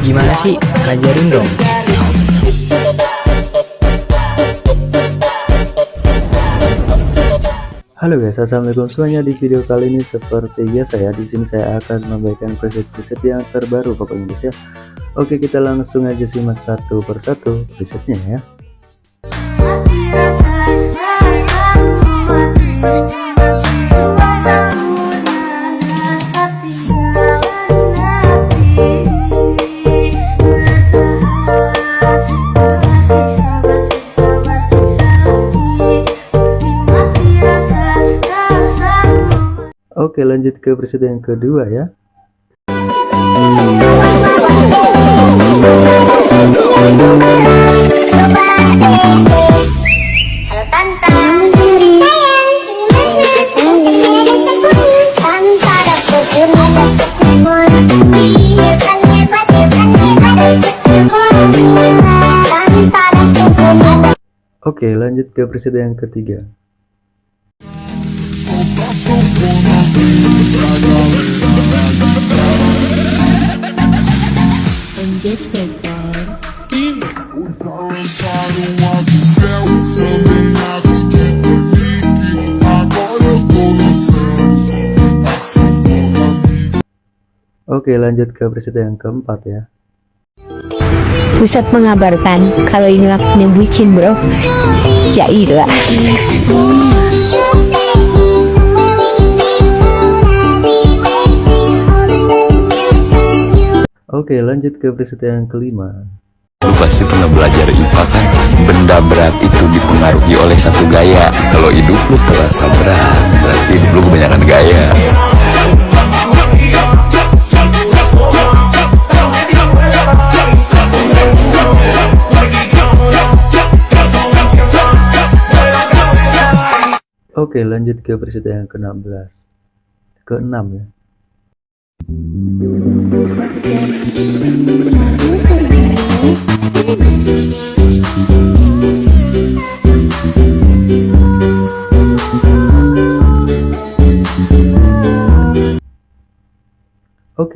Gimana sih? Ajarin dong. Halo guys, assalamualaikum semuanya. Di video kali ini seperti biasa ya, di sini saya akan memberikan preset-preset yang terbaru pokoknya guys ya. Oke, kita langsung aja simak satu persatu presetnya ya. Oke lanjut ke presiden yang kedua ya. Oke lanjut ke presiden yang ketiga Oke lanjut ke presiden yang keempat ya. Pusat mengabarkan kalau ini waktunya bucin bro. Jailah Oke lanjut ke presiden yang kelima. Lu pasti pernah belajar IPA kan? Benda berat itu dipengaruhi oleh satu gaya. Kalau hidup lu terasa berat Berarti hidup lu kebanyakan gaya. Oke lanjut ke presiden yang ke-16 Ke-6 ya Oke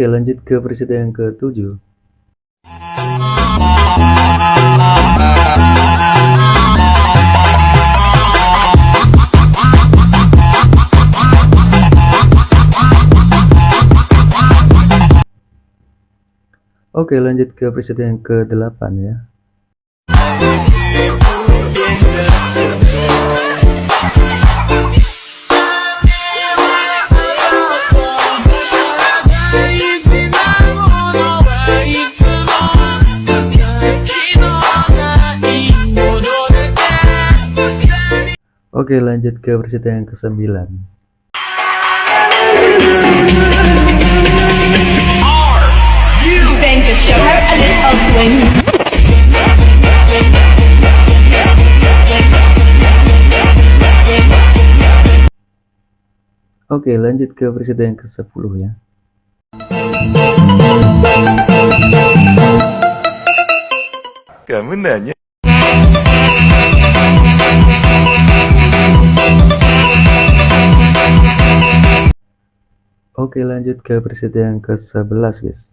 lanjut ke presiden yang ke-7 Oke lanjut ke presiden yang ke-8 ya. Oke lanjut ke presiden yang ke-9 You, show her a little swing. Oke lanjut ke presiden yang ke-10 ya Kamu nanya Oke lanjut ke presiden yang ke-11 guys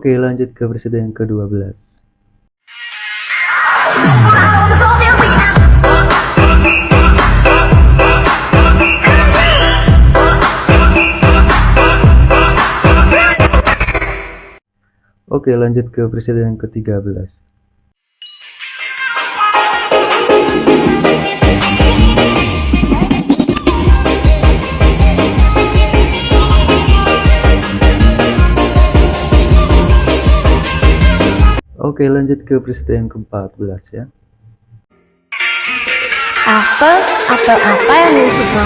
Oke lanjut ke presiden yang ke-12 Oke lanjut ke presiden yang ke-13 Oke lanjut ke presiden yang ke-14 ya. Apel, apel apa yang lu suka?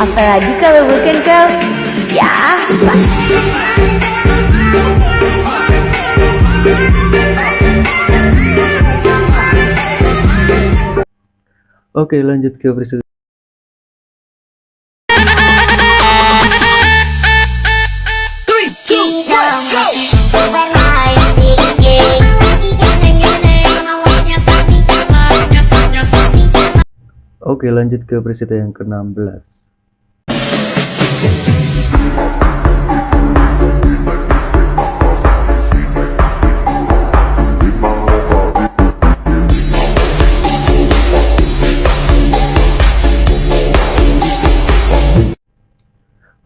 Apalagi kalau bukan kau Ya, pasti Oke, lanjut ke versi. Oke lanjut ke presiden yang ke-16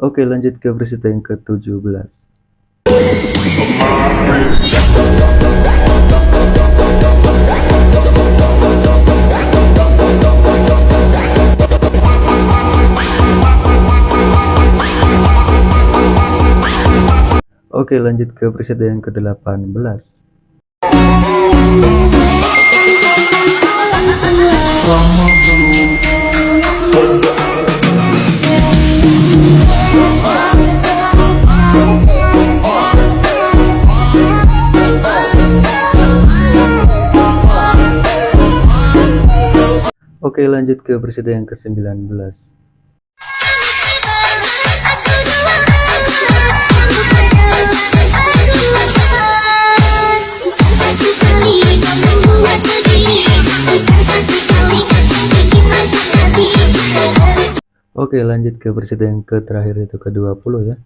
Oke lanjut ke presiden yang ke-17 Oke lanjut ke presiden yang ke-18 Oke lanjut ke presiden yang ke-19 Oke lanjut ke presiden yang ke terakhir itu ke-20 ya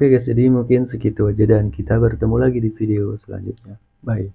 Oke guys jadi mungkin segitu aja dan kita bertemu lagi di video selanjutnya. Bye